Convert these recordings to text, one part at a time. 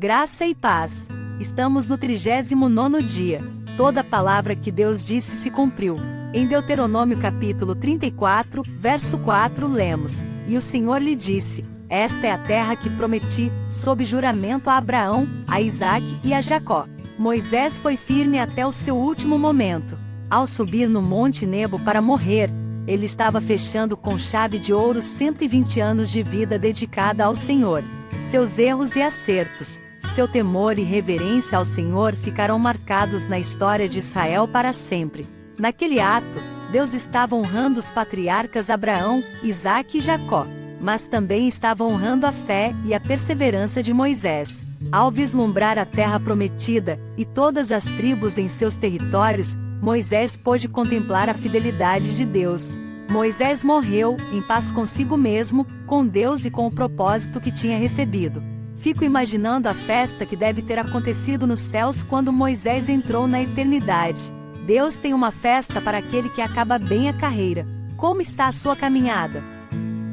Graça e paz. Estamos no 39 dia. Toda palavra que Deus disse se cumpriu. Em Deuteronômio capítulo 34, verso 4 lemos: E o Senhor lhe disse: Esta é a terra que prometi, sob juramento a Abraão, a Isaque e a Jacó. Moisés foi firme até o seu último momento. Ao subir no Monte Nebo para morrer, ele estava fechando com chave de ouro 120 anos de vida dedicada ao Senhor. Seus erros e acertos, seu temor e reverência ao Senhor ficarão marcados na história de Israel para sempre. Naquele ato, Deus estava honrando os patriarcas Abraão, Isaque e Jacó, mas também estava honrando a fé e a perseverança de Moisés. Ao vislumbrar a terra prometida e todas as tribos em seus territórios, Moisés pôde contemplar a fidelidade de Deus. Moisés morreu, em paz consigo mesmo, com Deus e com o propósito que tinha recebido. Fico imaginando a festa que deve ter acontecido nos céus quando Moisés entrou na eternidade. Deus tem uma festa para aquele que acaba bem a carreira. Como está a sua caminhada?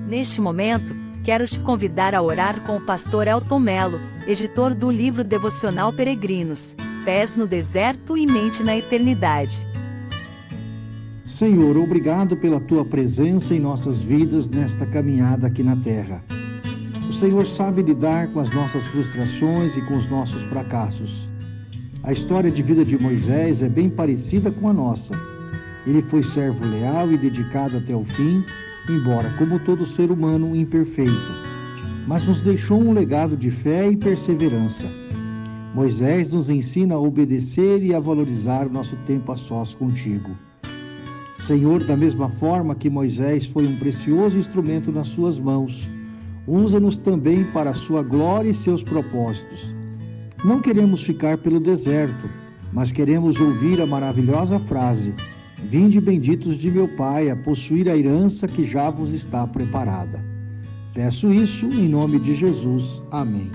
Neste momento, quero te convidar a orar com o pastor Elton Melo, editor do livro devocional Peregrinos, Pés no Deserto e Mente na Eternidade. Senhor, obrigado pela tua presença em nossas vidas nesta caminhada aqui na terra. O Senhor sabe lidar com as nossas frustrações e com os nossos fracassos. A história de vida de Moisés é bem parecida com a nossa. Ele foi servo leal e dedicado até o fim, embora, como todo ser humano, imperfeito, mas nos deixou um legado de fé e perseverança. Moisés nos ensina a obedecer e a valorizar nosso tempo a sós contigo. Senhor, da mesma forma que Moisés foi um precioso instrumento nas suas mãos, usa-nos também para a sua glória e seus propósitos. Não queremos ficar pelo deserto, mas queremos ouvir a maravilhosa frase: Vinde benditos de meu Pai a possuir a herança que já vos está preparada. Peço isso em nome de Jesus. Amém.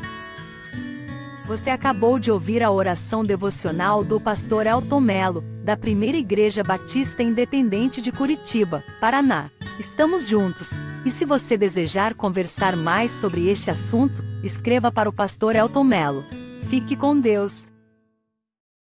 Você acabou de ouvir a oração devocional do pastor Elton Melo, da Primeira Igreja Batista Independente de Curitiba, Paraná. Estamos juntos. E se você desejar conversar mais sobre este assunto, escreva para o pastor Elton Melo. Fique com Deus.